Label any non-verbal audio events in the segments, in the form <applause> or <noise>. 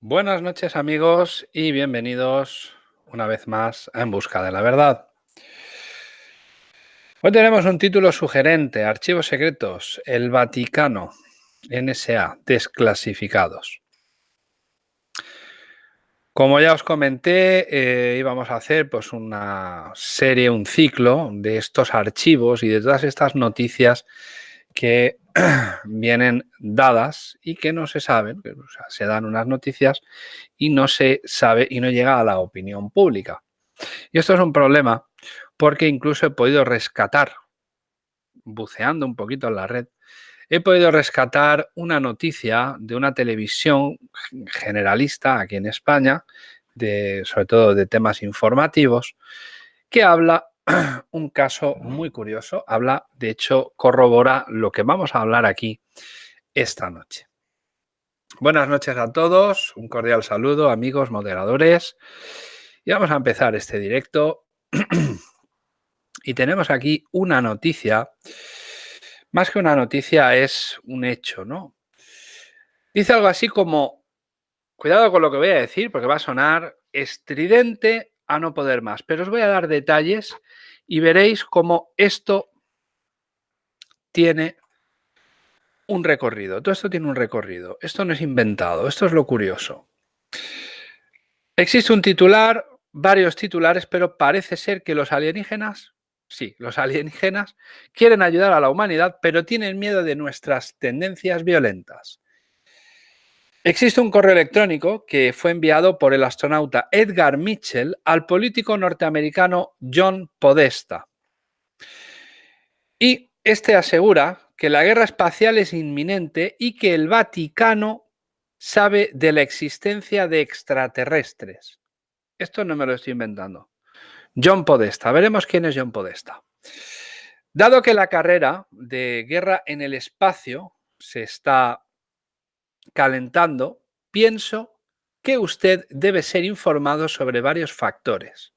Buenas noches amigos y bienvenidos una vez más a En Busca de la Verdad. Hoy tenemos un título sugerente, Archivos Secretos, el Vaticano, NSA, desclasificados. Como ya os comenté, eh, íbamos a hacer pues, una serie, un ciclo de estos archivos y de todas estas noticias que <clears throat> vienen dadas y que no se saben, se dan unas noticias y no se sabe y no llega a la opinión pública. Y esto es un problema porque incluso he podido rescatar, buceando un poquito en la red, he podido rescatar una noticia de una televisión generalista aquí en España, de, sobre todo de temas informativos, que habla <clears throat> un caso muy curioso. Habla, de hecho, corrobora lo que vamos a hablar aquí esta noche. Buenas noches a todos, un cordial saludo, amigos, moderadores. Y vamos a empezar este directo. <clears throat> y tenemos aquí una noticia. Más que una noticia, es un hecho, ¿no? Dice algo así como, cuidado con lo que voy a decir, porque va a sonar estridente a no poder más. Pero os voy a dar detalles y veréis cómo esto tiene un recorrido. Todo esto tiene un recorrido. Esto no es inventado. Esto es lo curioso. Existe un titular, varios titulares, pero parece ser que los alienígenas, sí, los alienígenas quieren ayudar a la humanidad, pero tienen miedo de nuestras tendencias violentas. Existe un correo electrónico que fue enviado por el astronauta Edgar Mitchell al político norteamericano John Podesta. Y este asegura que la guerra espacial es inminente y que el Vaticano sabe de la existencia de extraterrestres. Esto no me lo estoy inventando. John Podesta. Veremos quién es John Podesta. Dado que la carrera de guerra en el espacio se está calentando, pienso que usted debe ser informado sobre varios factores.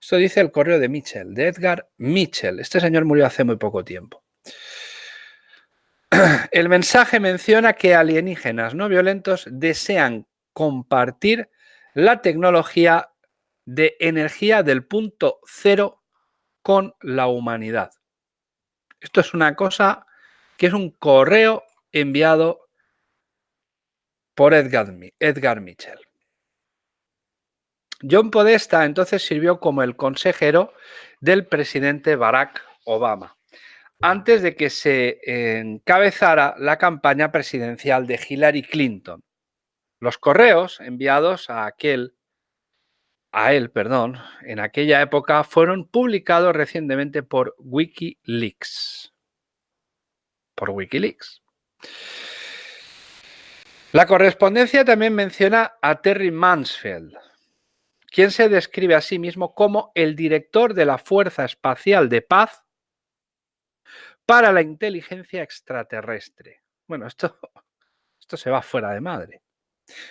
Esto dice el correo de Mitchell, de Edgar Mitchell. Este señor murió hace muy poco tiempo. <clears throat> El mensaje menciona que alienígenas no violentos desean compartir la tecnología de energía del punto cero con la humanidad. Esto es una cosa que es un correo enviado por Edgar, Edgar Mitchell. John Podesta entonces sirvió como el consejero del presidente Barack Obama, antes de que se encabezara la campaña presidencial de Hillary Clinton. Los correos enviados a aquel a él, perdón, en aquella época fueron publicados recientemente por WikiLeaks. Por WikiLeaks. La correspondencia también menciona a Terry Mansfield, quien se describe a sí mismo como el director de la Fuerza Espacial de Paz para la inteligencia extraterrestre. Bueno, esto, esto se va fuera de madre.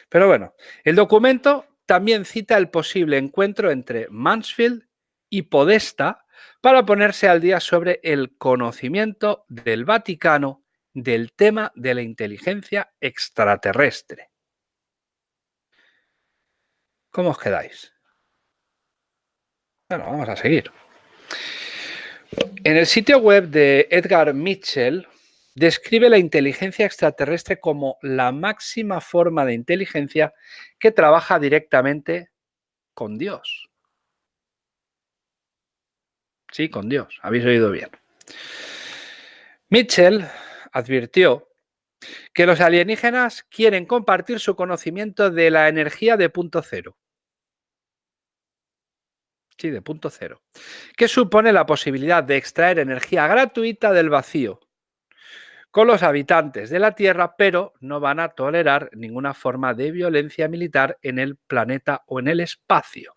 Pero bueno, el documento también cita el posible encuentro entre Mansfield y Podesta para ponerse al día sobre el conocimiento del Vaticano del tema de la inteligencia extraterrestre. ¿Cómo os quedáis? Bueno, vamos a seguir. En el sitio web de Edgar Mitchell describe la inteligencia extraterrestre como la máxima forma de inteligencia que trabaja directamente con Dios. Sí, con Dios, habéis oído bien. Mitchell advirtió que los alienígenas quieren compartir su conocimiento de la energía de punto cero. Sí, de punto cero. Que supone la posibilidad de extraer energía gratuita del vacío con los habitantes de la Tierra, pero no van a tolerar ninguna forma de violencia militar en el planeta o en el espacio.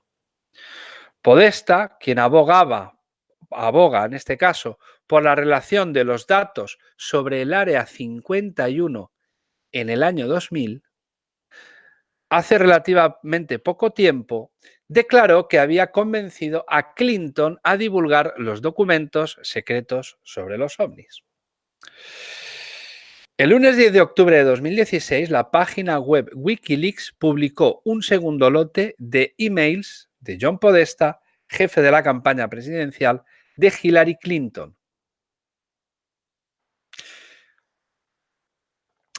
Podesta, quien abogaba, aboga en este caso por la relación de los datos sobre el Área 51 en el año 2000, hace relativamente poco tiempo declaró que había convencido a Clinton a divulgar los documentos secretos sobre los ovnis. El lunes 10 de octubre de 2016, la página web Wikileaks publicó un segundo lote de emails de John Podesta, jefe de la campaña presidencial de Hillary Clinton.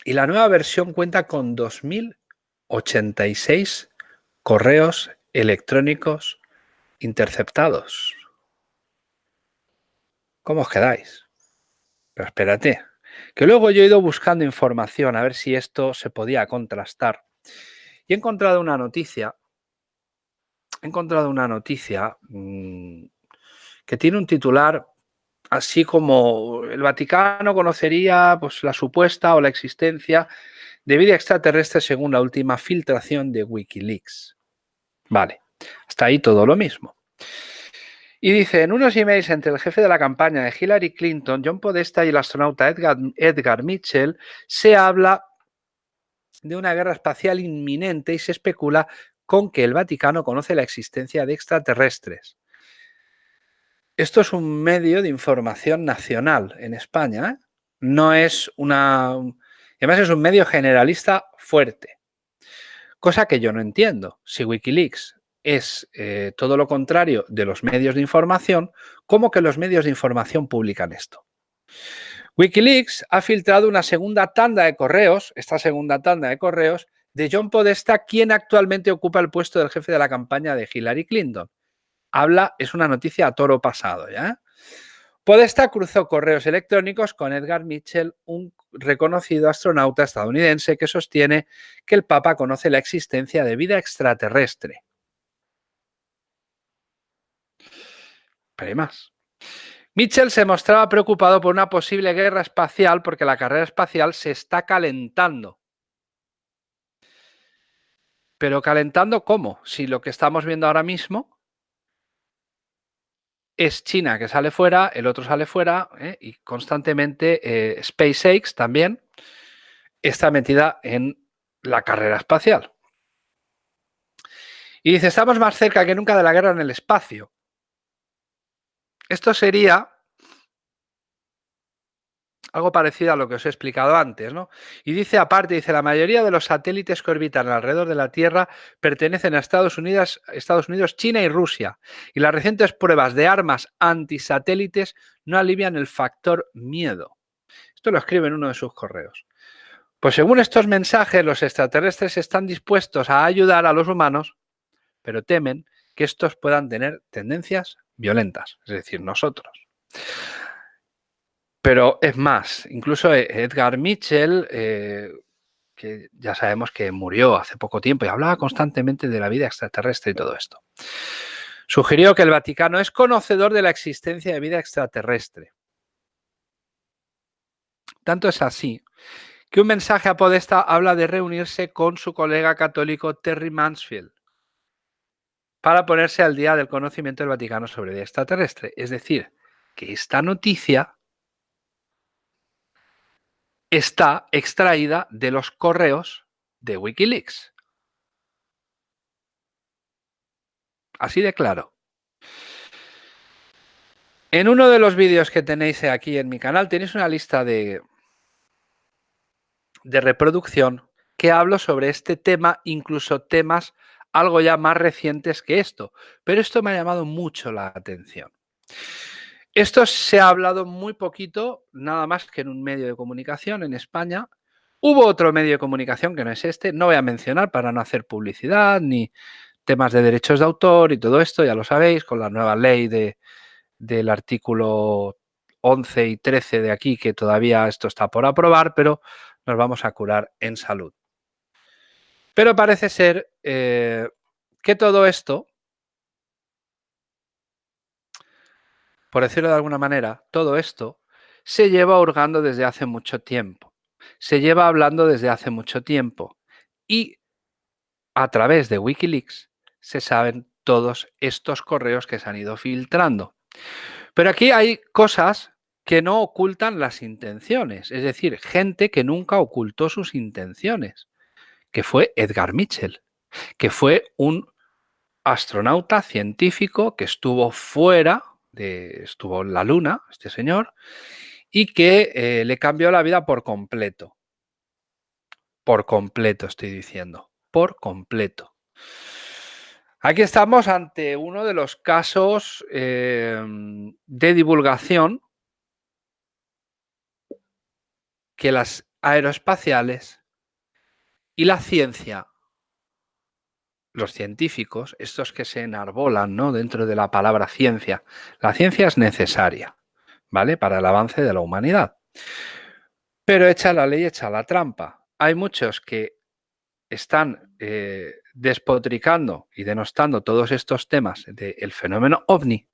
Y la nueva versión cuenta con 2.086 correos electrónicos interceptados. ¿Cómo os quedáis? Pero espérate, que luego yo he ido buscando información a ver si esto se podía contrastar. Y he encontrado una noticia, he encontrado una noticia mmm, que tiene un titular así como el Vaticano conocería pues, la supuesta o la existencia de vida extraterrestre según la última filtración de Wikileaks. Vale, hasta ahí todo lo mismo. Y dice, en unos emails entre el jefe de la campaña de Hillary Clinton, John Podesta y el astronauta Edgar, Edgar Mitchell, se habla de una guerra espacial inminente y se especula con que el Vaticano conoce la existencia de extraterrestres. Esto es un medio de información nacional en España. ¿eh? No es una... Además es un medio generalista fuerte. Cosa que yo no entiendo. Si Wikileaks es eh, todo lo contrario de los medios de información, ¿cómo que los medios de información publican esto? Wikileaks ha filtrado una segunda tanda de correos, esta segunda tanda de correos, de John Podesta, quien actualmente ocupa el puesto del jefe de la campaña de Hillary Clinton. Habla, es una noticia a toro pasado, ¿ya? Podesta cruzó correos electrónicos con Edgar Mitchell, un reconocido astronauta estadounidense que sostiene que el Papa conoce la existencia de vida extraterrestre. Pero hay más. Mitchell se mostraba preocupado por una posible guerra espacial porque la carrera espacial se está calentando. Pero calentando ¿cómo? Si lo que estamos viendo ahora mismo es China que sale fuera, el otro sale fuera ¿eh? y constantemente eh, SpaceX también está metida en la carrera espacial. Y dice, estamos más cerca que nunca de la guerra en el espacio. Esto sería algo parecido a lo que os he explicado antes, ¿no? Y dice aparte, dice, la mayoría de los satélites que orbitan alrededor de la Tierra pertenecen a Estados Unidos, Estados Unidos, China y Rusia. Y las recientes pruebas de armas antisatélites no alivian el factor miedo. Esto lo escribe en uno de sus correos. Pues según estos mensajes, los extraterrestres están dispuestos a ayudar a los humanos, pero temen que estos puedan tener tendencias violentas, es decir, nosotros. Pero es más, incluso Edgar Mitchell, eh, que ya sabemos que murió hace poco tiempo y hablaba constantemente de la vida extraterrestre y todo esto, sugirió que el Vaticano es conocedor de la existencia de vida extraterrestre. Tanto es así que un mensaje a Podesta habla de reunirse con su colega católico Terry Mansfield, para ponerse al día del conocimiento del Vaticano sobre vida extraterrestre. Es decir, que esta noticia está extraída de los correos de Wikileaks. Así de claro. En uno de los vídeos que tenéis aquí en mi canal tenéis una lista de, de reproducción que hablo sobre este tema, incluso temas algo ya más recientes que esto, pero esto me ha llamado mucho la atención. Esto se ha hablado muy poquito, nada más que en un medio de comunicación en España. Hubo otro medio de comunicación que no es este, no voy a mencionar para no hacer publicidad ni temas de derechos de autor y todo esto, ya lo sabéis, con la nueva ley de, del artículo 11 y 13 de aquí, que todavía esto está por aprobar, pero nos vamos a curar en salud. Pero parece ser eh, que todo esto, por decirlo de alguna manera, todo esto se lleva hurgando desde hace mucho tiempo. Se lleva hablando desde hace mucho tiempo. Y a través de Wikileaks se saben todos estos correos que se han ido filtrando. Pero aquí hay cosas que no ocultan las intenciones, es decir, gente que nunca ocultó sus intenciones que fue Edgar Mitchell, que fue un astronauta científico que estuvo fuera, estuvo en la Luna, este señor, y que eh, le cambió la vida por completo. Por completo, estoy diciendo. Por completo. Aquí estamos ante uno de los casos em, de divulgación que las aeroespaciales y la ciencia, los científicos, estos que se enarbolan ¿no? dentro de la palabra ciencia, la ciencia es necesaria, ¿vale? Para el avance de la humanidad. Pero echa la ley, echa la trampa. Hay muchos que están eh, despotricando y denostando todos estos temas del fenómeno ovni,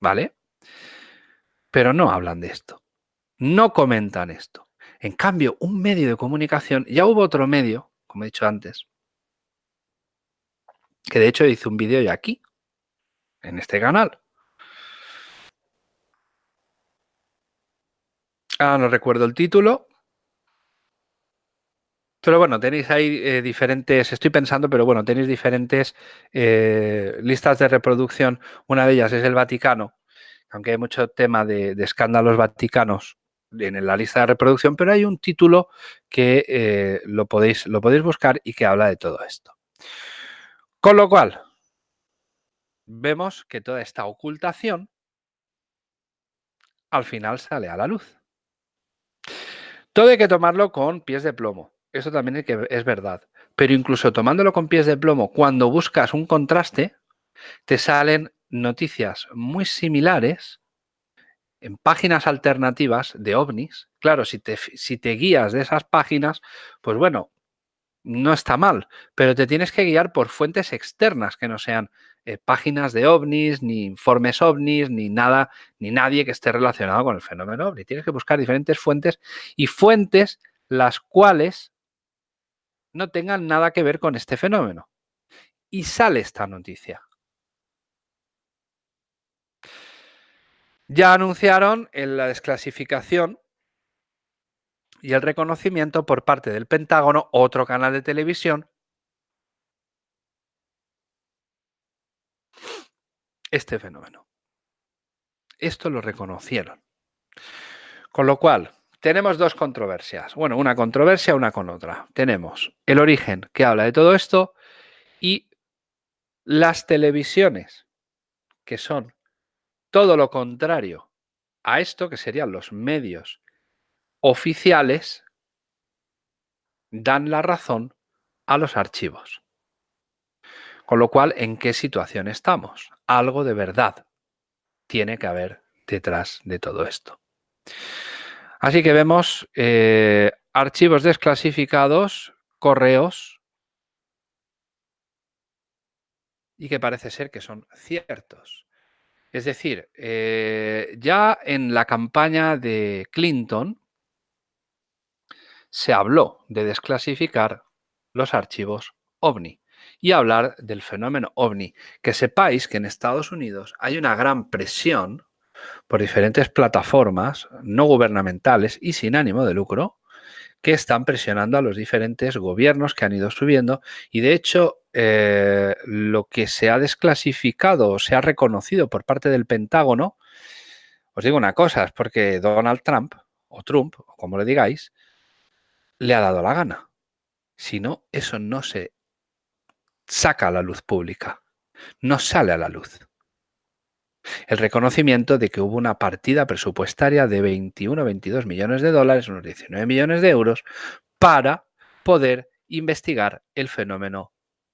¿vale? Pero no hablan de esto, no comentan esto. En cambio, un medio de comunicación, ya hubo otro medio, como he dicho antes, que de hecho hice un vídeo ya aquí, en este canal. Ah, no recuerdo el título, pero bueno, tenéis ahí eh, diferentes, estoy pensando, pero bueno, tenéis diferentes eh, listas de reproducción. Una de ellas es el Vaticano, aunque hay mucho tema de, escándalos vaticanos en la lista de reproducción, pero hay un título que eh, lo, podéis, lo podéis buscar y que habla de todo esto. Con lo cual, vemos que toda esta ocultación al final sale a la luz. Todo hay que tomarlo con pies de plomo. Eso también es, verdad. Pero incluso tomándolo con pies de plomo, cuando buscas un contraste, te salen noticias muy similares en páginas alternativas de ovnis. Claro, si te, si te guías de esas páginas, pues bueno, no está mal, pero te tienes que guiar por fuentes externas que no sean eh, páginas de ovnis, ni informes ovnis, ni nada, ni nadie que esté relacionado con el fenómeno ovni. Tienes que buscar diferentes fuentes y fuentes las cuales no tengan nada que ver con este fenómeno. Y sale esta noticia. Ya anunciaron en la desclasificación y el reconocimiento por parte del Pentágono, otro canal de televisión, este fenómeno. Esto lo reconocieron. Con lo cual, tenemos dos controversias. Bueno, una controversia, una con otra. Tenemos el origen que habla de todo esto y las televisiones, que son todo lo contrario a esto, que serían los medios oficiales, dan la razón a los archivos. Con lo cual, ¿en qué situación estamos? Algo de verdad tiene que haber detrás de todo esto. Así que vemos eh, archivos desclasificados, correos, y que parece ser que son ciertos. Es decir, eh, ya en la campaña de Clinton se habló de desclasificar los archivos OVNI y hablar del fenómeno OVNI. Que sepáis que en Estados Unidos hay una gran presión por diferentes plataformas no gubernamentales y sin ánimo de lucro que están presionando a los diferentes gobiernos que han ido subiendo y de hecho eh, lo que se ha desclasificado o se ha reconocido por parte del Pentágono, os digo una cosa, es porque Donald Trump o Trump, como le digáis, le ha dado la gana. Si no, eso no se saca a la luz pública, no sale a la luz el reconocimiento de que hubo una partida presupuestaria de 21 o 22 millones de dólares, unos 19 millones de euros, para poder investigar el fenómeno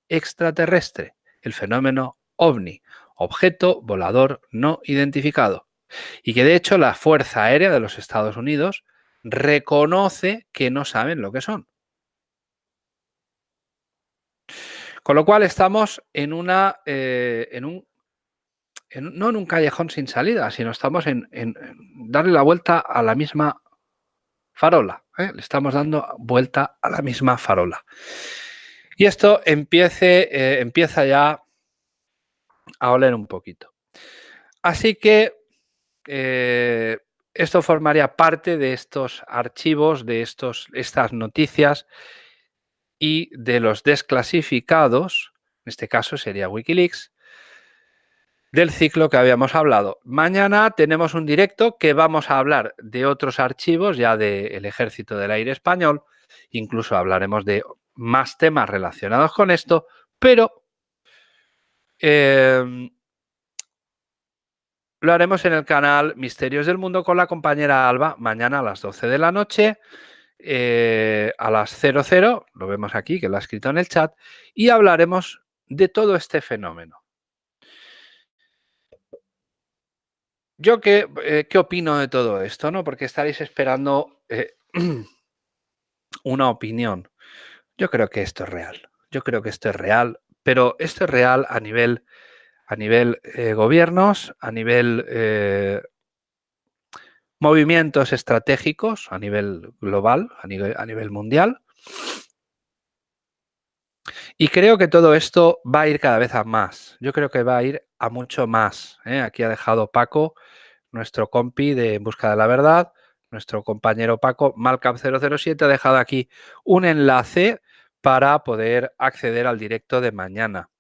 extraterrestre, el fenómeno ovni, objeto volador no identificado. Y que de hecho la Fuerza Aérea de los Estados Unidos reconoce que no saben lo que son. Con lo cual estamos en, una, eh, en un no en un callejón sin salida, sino estamos en, darle la vuelta a la misma farola. ¿eh? Le estamos dando vuelta a la misma farola. Y esto empiece, eh, empieza ya a oler un poquito. Así que esto formaría parte de estos archivos, de estos, estas noticias y de los desclasificados, en este caso sería Wikileaks, del ciclo que habíamos hablado. Mañana tenemos un directo que vamos a hablar de otros archivos ya del Ejército del Aire Español, incluso hablaremos de más temas relacionados con esto, pero em, lo haremos en el canal Misterios del Mundo con la compañera Alba mañana a las 12 de la noche, eh, a las 00, lo vemos aquí que lo ha escrito en el chat, y hablaremos de todo este fenómeno. Yo qué, eh, qué opino de todo esto, ¿no? Porque estaréis esperando eh, <clears throat> una opinión. Yo creo que esto es real. Yo creo que esto es real, pero esto es real a nivel, a nivel eh, gobiernos, a nivel movimientos estratégicos, a nivel global, a nivel, mundial. Y creo que todo esto va a ir cada vez a más. Yo creo que va a ir a mucho más. ¿eh? Aquí ha dejado Paco, nuestro compi de En Busca de la Verdad, nuestro compañero Paco, Malcam007, ha dejado aquí un enlace para poder acceder al directo de mañana.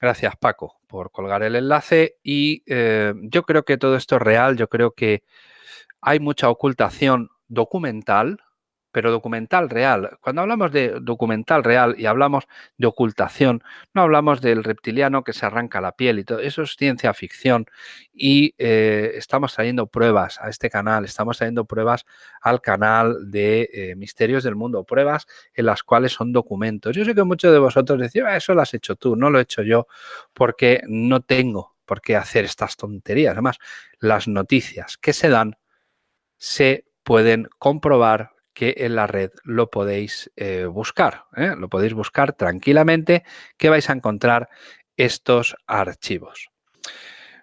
Gracias, Paco, por colgar el enlace. Y eh, yo creo que todo esto es real. Yo creo que hay mucha ocultación documental pero documental real. Cuando hablamos de documental real y hablamos de ocultación, no hablamos del reptiliano que se arranca la piel y todo. Eso es ciencia ficción y eh, estamos trayendo pruebas a este canal, estamos trayendo pruebas al canal de eh, Misterios del Mundo, pruebas en las cuales son documentos. Yo sé que muchos de vosotros decís, ah, eso lo has hecho tú, no lo he hecho yo porque no tengo por qué hacer estas tonterías. Además, las noticias que se dan se pueden comprobar que en la red lo podéis eh, buscar. ¿eh? Lo podéis buscar tranquilamente que vais a encontrar estos archivos.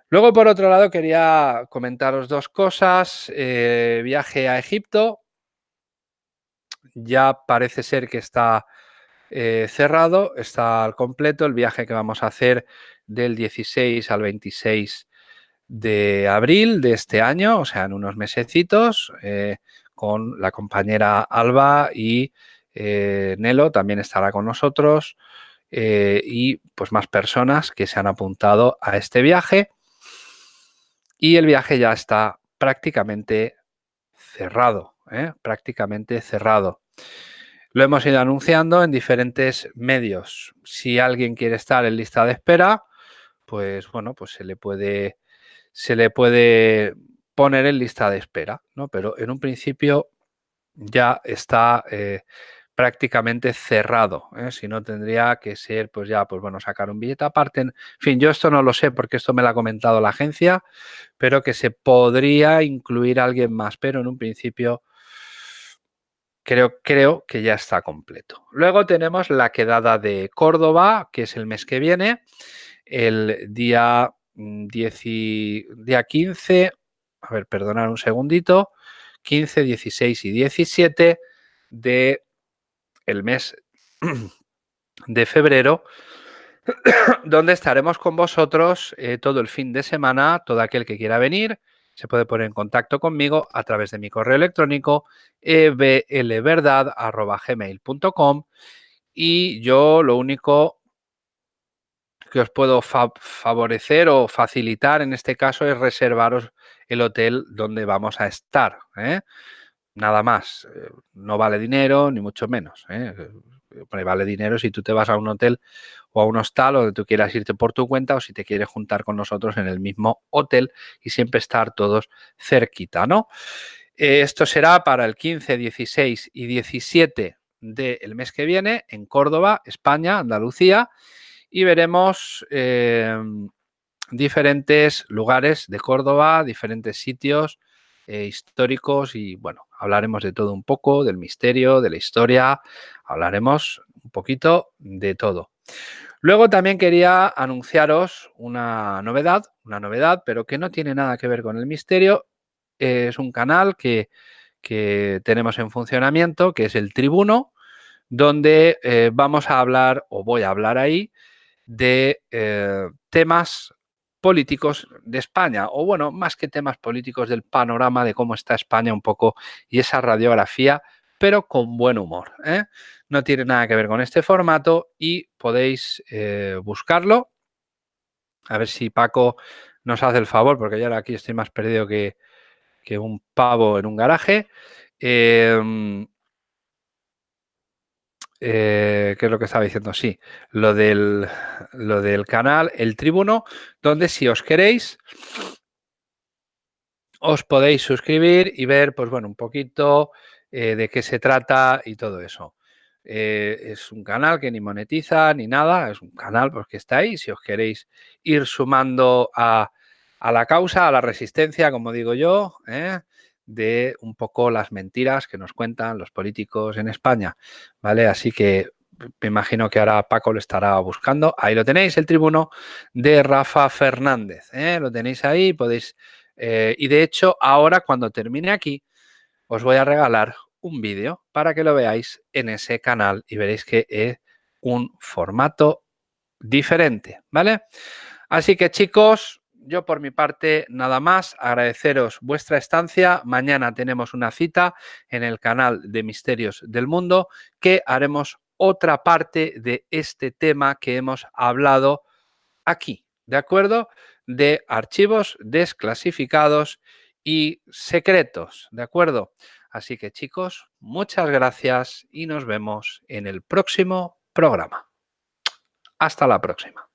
Luego, por otro lado, quería comentaros dos cosas. Eh, viaje a Egipto. Ya parece ser que está cerrado, está al completo el viaje que vamos a hacer del 16 al 26 de abril de este año, o sea, en unos mesecitos con la compañera Alba y eh, Nelo también estará con nosotros eh, y pues más personas que se han apuntado a este viaje y el viaje ya está prácticamente cerrado, ¿eh? prácticamente cerrado. Lo hemos ido anunciando en diferentes medios. Si alguien quiere estar en lista de espera, pues bueno, pues se le puede, se le puede poner en lista de espera, ¿no? Pero en un principio ya está eh, prácticamente cerrado, ¿eh? si no tendría que ser, pues ya, pues bueno, sacar un billete aparte. En fin, yo esto no lo sé porque esto me lo ha comentado la agencia, pero que se podría incluir alguien más, pero en un principio creo, creo que ya está completo. Luego tenemos la quedada de Córdoba, que es el mes que viene, el día, 10 mm, día 15 a ver, perdonar un segundito, 15, 16 y 17 de el mes <clears throat> de febrero, <clears throat> donde estaremos con vosotros eh, todo el fin de semana, todo aquel que quiera venir, se puede poner en contacto conmigo a través de mi correo electrónico eblverdad.gmail.com y yo lo único que os puedo favorecer o facilitar en este caso es reservaros el hotel donde vamos a estar. ¿eh? Nada más. Eh, no vale dinero, ni mucho menos. ¿eh? Vale dinero si tú te vas a un hotel o a un hostal donde tú quieras irte por tu cuenta o si te quieres juntar con nosotros en el mismo hotel y siempre estar todos cerquita, ¿no? esto será para el 15, 16 y 17 del mes que viene en Córdoba, España, Andalucía y veremos em, diferentes lugares de Córdoba, diferentes sitios eh, históricos y bueno, hablaremos de todo un poco, del misterio, de la historia, hablaremos un poquito de todo. Luego también quería anunciaros una novedad, una novedad, pero que no tiene nada que ver con el misterio. Es un canal que, tenemos en funcionamiento, que es el Tribuno, donde eh, vamos a hablar, o voy a hablar ahí, de eh, temas políticos de España, o bueno, más que temas políticos del panorama de cómo está España un poco y esa radiografía, pero con buen humor. ¿eh? No tiene nada que ver con este formato y podéis eh, buscarlo A ver si Paco nos hace el favor, porque ya ahora aquí estoy más perdido que, un pavo en un garaje. Em, ¿Qué es lo que estaba diciendo? Sí, lo del, lo del canal El Tribuno, donde si os queréis, os podéis suscribir y ver, pues bueno, un poquito eh, de qué se trata y todo eso. Eh, es un canal que ni monetiza ni nada, es un canal porque que está ahí. Si os queréis ir sumando a, la causa, a la resistencia, como digo yo, ¿eh? de un poco las mentiras que nos cuentan los políticos en España, ¿vale? Así que me imagino que ahora Paco lo estará buscando. Ahí lo tenéis, el tribuno de Rafa Fernández. Lo tenéis ahí, podéis... y de hecho, ahora cuando termine aquí, os voy a regalar un vídeo para que lo veáis en ese canal y veréis que es un formato diferente, ¿vale? Así que chicos, yo por mi parte nada más, agradeceros vuestra estancia. Mañana tenemos una cita en el canal de Misterios del Mundo que haremos otra parte de este tema que hemos hablado aquí, ¿de acuerdo? De archivos desclasificados y secretos, ¿de acuerdo? Así que chicos, muchas gracias y nos vemos en el próximo programa. Hasta la próxima.